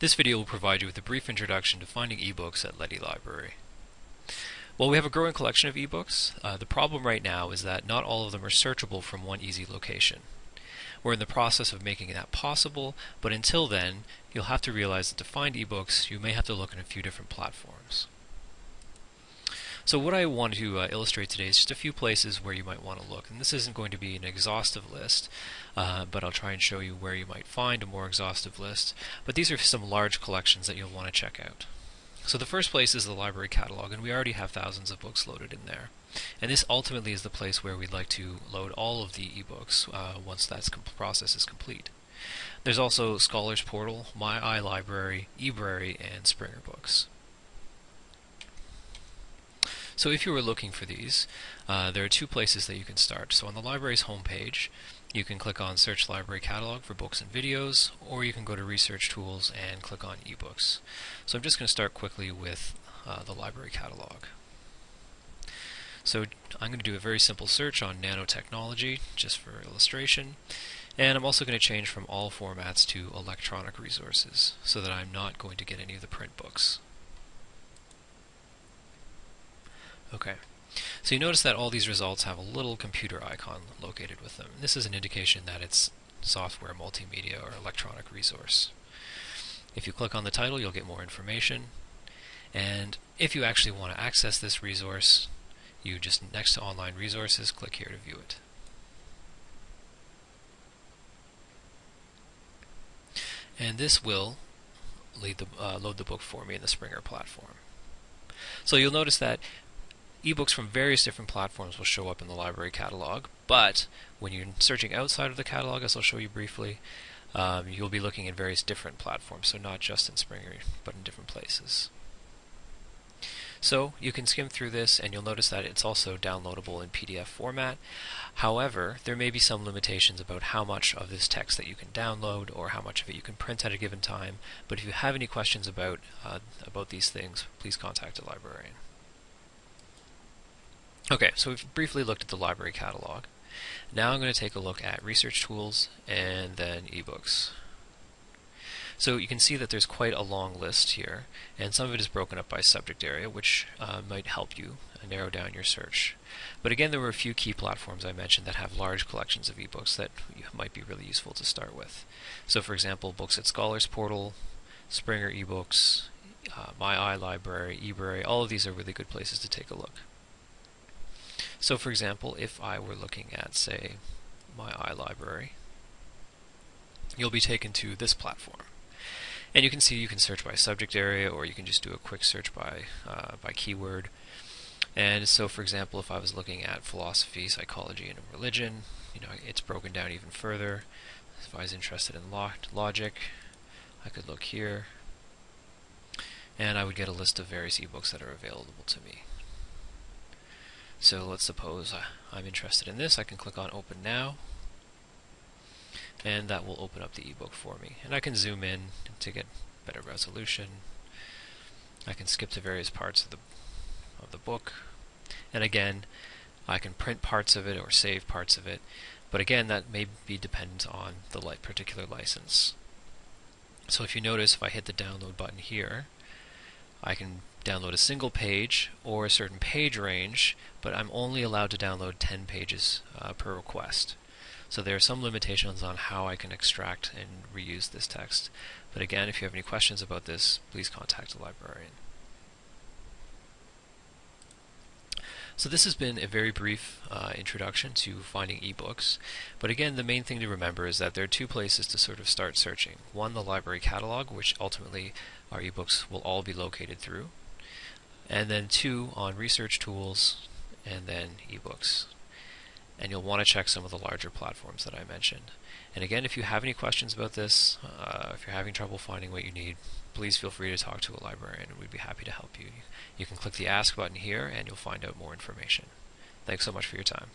This video will provide you with a brief introduction to finding ebooks at Leddy Library. While we have a growing collection of ebooks, uh, the problem right now is that not all of them are searchable from one easy location. We're in the process of making that possible, but until then, you'll have to realize that to find ebooks, you may have to look in a few different platforms. So what I want to uh, illustrate today is just a few places where you might want to look. And this isn't going to be an exhaustive list, uh, but I'll try and show you where you might find a more exhaustive list. But these are some large collections that you'll want to check out. So the first place is the library catalog, and we already have thousands of books loaded in there. And this ultimately is the place where we'd like to load all of the ebooks uh, once that process is complete. There's also Scholars Portal, My iLibrary, eBrary, and Springer Books. So if you were looking for these, uh, there are two places that you can start. So on the library's homepage, you can click on Search Library Catalog for books and videos, or you can go to Research Tools and click on eBooks. So I'm just going to start quickly with uh, the library catalog. So I'm going to do a very simple search on nanotechnology, just for illustration. And I'm also going to change from all formats to electronic resources, so that I'm not going to get any of the print books. Okay. So you notice that all these results have a little computer icon located with them. This is an indication that it's software, multimedia, or electronic resource. If you click on the title, you'll get more information. And if you actually want to access this resource, you just, next to online resources, click here to view it. And this will the, uh, load the book for me in the Springer platform. So you'll notice that ebooks from various different platforms will show up in the library catalog, but when you're searching outside of the catalog, as I'll show you briefly, um, you'll be looking at various different platforms, so not just in Springer, but in different places. So you can skim through this and you'll notice that it's also downloadable in PDF format. However, there may be some limitations about how much of this text that you can download or how much of it you can print at a given time. But if you have any questions about, uh, about these things, please contact a librarian. Okay, so we've briefly looked at the library catalog. Now I'm going to take a look at research tools and then ebooks. So you can see that there's quite a long list here, and some of it is broken up by subject area, which uh, might help you narrow down your search. But again, there were a few key platforms I mentioned that have large collections of ebooks that might be really useful to start with. So for example, Books at Scholars Portal, Springer eBooks, uh, My iLibrary, eBrary, all of these are really good places to take a look. So for example, if I were looking at, say, my iLibrary, you'll be taken to this platform. And you can see you can search by subject area or you can just do a quick search by, uh, by keyword. And so for example, if I was looking at philosophy, psychology, and religion, you know, it's broken down even further. If I was interested in logic, I could look here, and I would get a list of various ebooks that are available to me. So let's suppose I'm interested in this. I can click on Open Now, and that will open up the ebook for me. And I can zoom in to get better resolution. I can skip to various parts of the of the book, and again, I can print parts of it or save parts of it. But again, that may be dependent on the particular license. So if you notice, if I hit the download button here, I can download a single page or a certain page range, but I'm only allowed to download 10 pages uh, per request. So there are some limitations on how I can extract and reuse this text. But again, if you have any questions about this, please contact a librarian. So this has been a very brief uh, introduction to finding ebooks. But again, the main thing to remember is that there are two places to sort of start searching. One, the library catalog, which ultimately our ebooks will all be located through and then two on research tools, and then ebooks. And you'll want to check some of the larger platforms that I mentioned. And again, if you have any questions about this, uh, if you're having trouble finding what you need, please feel free to talk to a librarian and we'd be happy to help you. You can click the Ask button here and you'll find out more information. Thanks so much for your time.